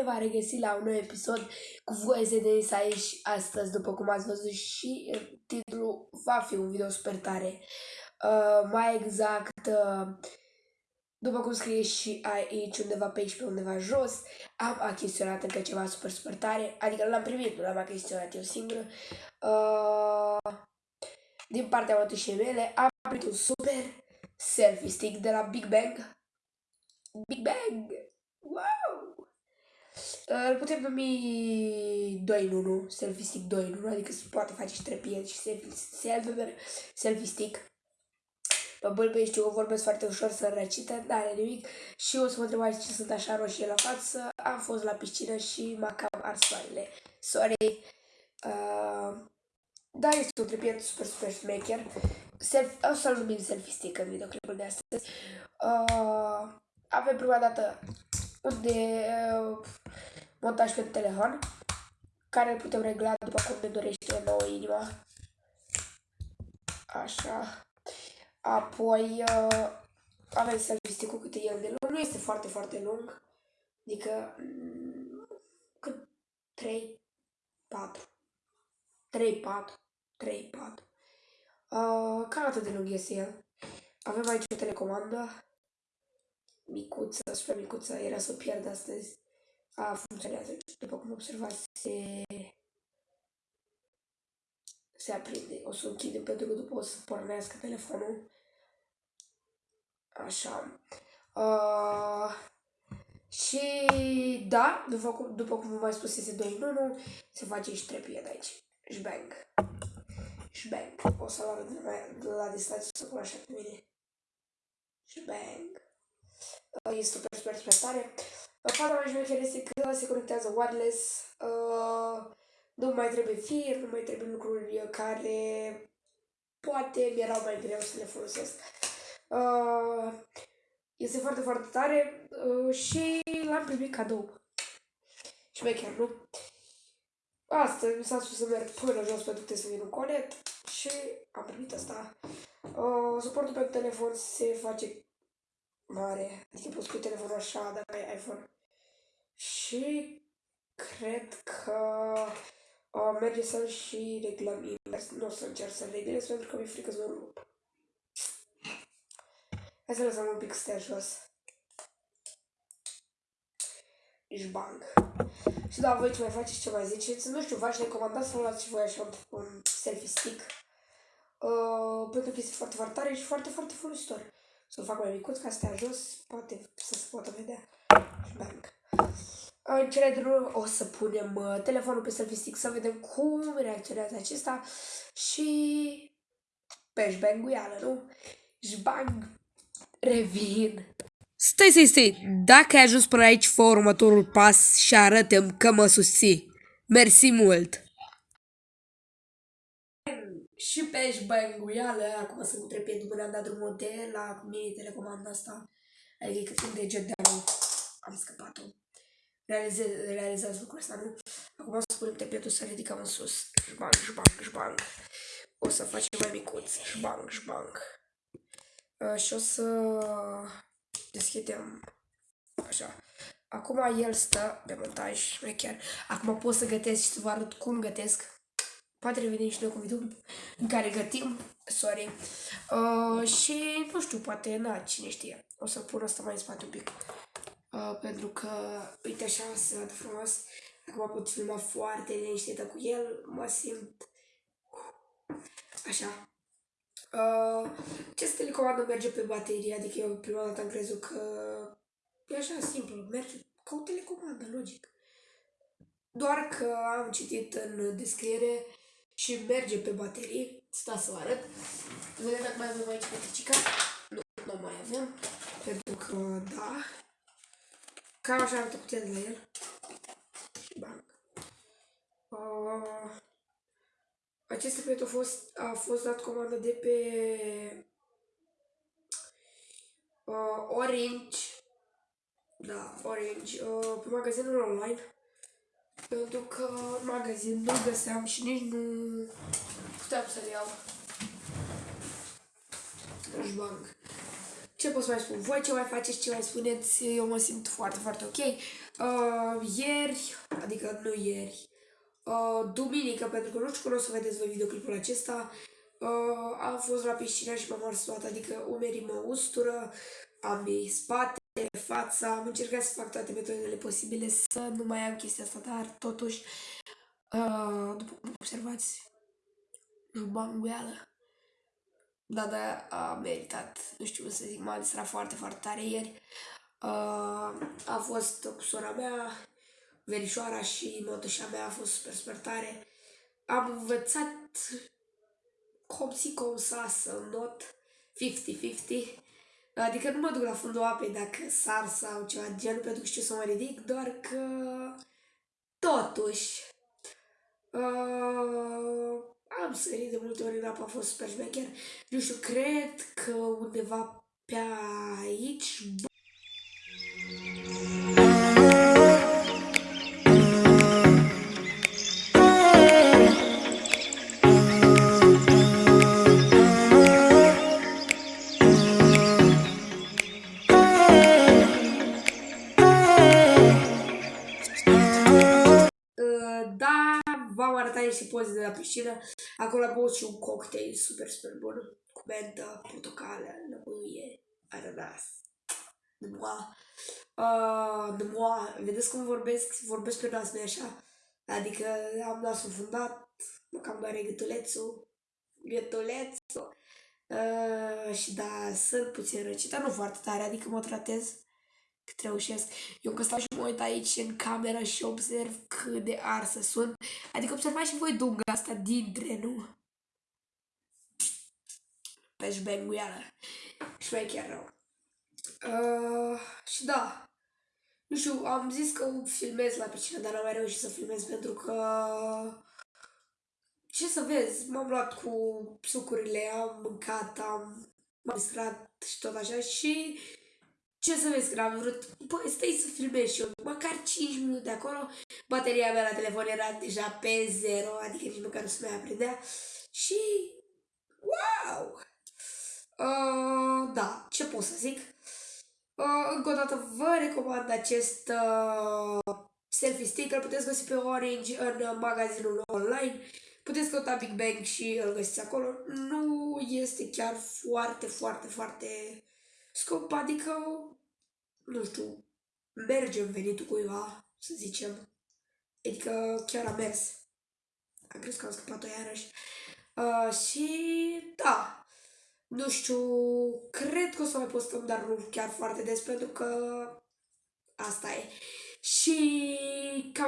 bine v-a regăsit la un nou episod cu voie de Denis aici astăzi, după cum ați văzut și titlul va fi un video super tare. Uh, mai exact, uh, după cum scrie și aici, undeva pe aici, pe undeva jos, am achiziționat încă ceva super, super tare, adică l-am primit, nu l-am achiziționat eu singur. Uh, din partea mătușii mele, am primit un super selfie stick de la Big Bang. Big Bang! Wow! Îl putem numi 2 în 1, selfie stick 2 în 1, adică se poate face și trepie și selfie, selfie, selfie stick. Mă bălbăi, știu că vorbesc foarte ușor să răcită, dar are nimic. Și o să mă întrebați ce sunt așa roșie la față. Am fost la piscină și m-a cam ars soarele. Sorry. Uh, da, este un trepie super, super smecher. Self, o să-l numim selfie stick în videoclipul de astăzi. Uh, avem prima dată un de uh, montaj pe telefon, care îl putem regla după cum ne dorește o nouă inima. Așa. Apoi uh, avem selfie stick-ul cât e el de lung. Nu este foarte, foarte lung. Adică mm, cât 3, 4. 3, 4. 3, 4. Uh, cam atât de lung este el. Avem aici o telecomandă micuță, super micuță, era să o pierd astăzi. A, funcționează, după cum observați, se, se aprinde. O să o închidem pentru că după o să pornească telefonul. Așa. Uh, și da, după cum, după cum v-am mai spus, este 2 în 1, se face și trepie de aici. Shbang. Shbang. O să-l arăt de la, de la distanță să cunoaște pe mine. Shbang. Este super, super, super tare. Faza mai șmecher este că se conectează wireless, uh, nu mai trebuie fir, nu mai trebuie lucruri care poate mi-erau mai greu să le folosesc. Uh, este foarte, foarte tare uh, și l-am primit cadou. Și mai chiar, nu? Asta mi s-a spus să merg până jos pentru să vin un colet și am primit asta. Uh, suportul pe telefon se face mare. Adică poți pui telefonul așa dacă ai iPhone. Și cred că uh, merge să și reglăm invers. Nu o să încerc să reglez pentru că mi-e frică să mă rup. Hai să lăsăm un pic stea jos. Ești bang. Și da, voi ce mai faceți, ce mai ziceți? Nu știu, v-aș recomanda să luați și voi așa un, un selfie stick. Uh, pentru că este foarte, foarte tare și foarte, foarte folositor să-l fac mai micuț ca să stea jos, poate să se poată vedea. Și bang. În cele din urmă o să punem uh, telefonul pe selfie stick să vedem cum reacționează acesta și peș șbenguială, nu? Șbang, revin. Stai, stai, stai, dacă ai ajuns până aici, fă următorul pas și arătăm că mă susții. Mersi mult! Și pe șbănguială, acum sunt cu trepie după ne-am dat drumul de la mini telecomanda asta. Adică cât de jet de am scăpat-o. Realizez, realizează lucrul ăsta, nu? Acum o să punem trepiedul să ridicăm în sus. Șbang, șbang, șbang. O să facem mai micuț. Șbang, șbang. Uh, și o să deschidem așa. Acum el stă de montaj, chiar. Acum pot să gătesc și să vă arăt cum gătesc. Poate revenim și noi cu video în care gătim. Sorry. Uh, și nu știu, poate, na, cine știe. O să pun asta mai în spate un pic. Uh, pentru că, uite așa, se vede frumos. Acum pot filma foarte liniștită cu el. Mă simt așa. Uh, acest telecomandă merge pe baterie, adică eu prima dată am crezut că e așa simplu, merge ca o telecomandă, logic. Doar că am citit în descriere și merge pe baterie. Sta să vă arăt. Vedem dacă mai avem aici petricica. Nu, nu mai avem. Pentru că, da. Cam așa arată putea de la el. Și bang. Uh, acest secret a fost, a fost dat comandă de pe uh, Orange. Da, Orange. Uh, pe magazinul online. Pentru că în magazin nu găseam și nici nu puteam să le iau. Deci bang. ce pot să mai spun? Voi ce mai faceți, ce mai spuneți? Eu mă simt foarte, foarte ok. Uh, ieri, adică nu ieri, uh, duminică, pentru că nu știu cum o să vedeți voi videoclipul acesta, uh, am fost la piscină și m-am ars toată, adică umerii mă ustură, ambii spate, fața, am încercat să fac toate metodele posibile să nu mai am chestia asta, dar totuși, uh, după cum observați, nu banguială. Da, da, a meritat, nu știu cum să zic, m-am distrat foarte, foarte tare ieri. Uh, a fost cu sora mea, verișoara și mătușa mea a fost super, super tare. Am învățat cum si cum sa să not 50-50. Adică nu mă duc la fundul apei dacă sar sau ceva de genul pentru că știu să mă ridic, doar că totuși uh, am sărit de multe ori în apă, a fost super șmecher. Nu știu, cred că undeva pe aici v-am arătat niște poze de la piscină. Acolo am băut și un cocktail super, super bun. Cu mentă, portocală, lămâie, ananas. Nămoa. Uh, nămoa. Vedeți cum vorbesc? Vorbesc pe nas, nu așa? Adică am nasul fundat, mă cam doare gâtulețul. Gâtulețul. Uh, și da, sunt puțin răcit, dar nu foarte tare, adică mă tratez cât reușesc. Eu că stau și mă uit aici în cameră și observ cât de arsă sunt. Adică observați și voi dunga asta dintre, nu? Pe șbenguială. Șmecher rău. Uh, și da. Nu știu, am zis că filmez la piscină, dar n-am mai reușit să filmez pentru că... Ce să vezi, m-am luat cu sucurile, am mâncat, am m-am distrat și tot așa și ce să vezi, că am vrut, băi, stai să filmezi și eu, măcar 5 minute acolo, bateria mea la telefon era deja pe zero, adică nici măcar nu se mai aprindea și, wow! Uh, da, ce pot să zic? Uh, încă o dată vă recomand acest uh, selfie stick, îl puteți găsi pe Orange în uh, magazinul online, puteți căuta Big Bang și îl găsiți acolo. Nu este chiar foarte, foarte, foarte scop, adică, nu știu, merge în venitul cuiva, să zicem. Adică chiar a mers. Am crezut că am scăpat-o iarăși. Uh, și da, nu știu, cred că o să mai postăm, dar nu chiar foarte des, pentru că asta e. Și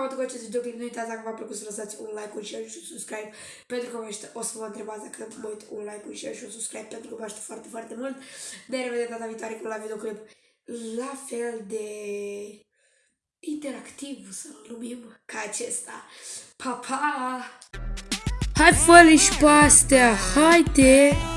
cam atât cu acest videoclip. Nu uitați dacă v-a plăcut să lăsați un like, un share și un subscribe pentru că o să vă întrebați dacă mă uit un like, un share și un subscribe pentru că vă aștept foarte, foarte mult. Ne revedem data viitoare cu la videoclip la fel de interactiv, să-l numim, ca acesta. Pa, pa! Hai fă și pe astea, haide!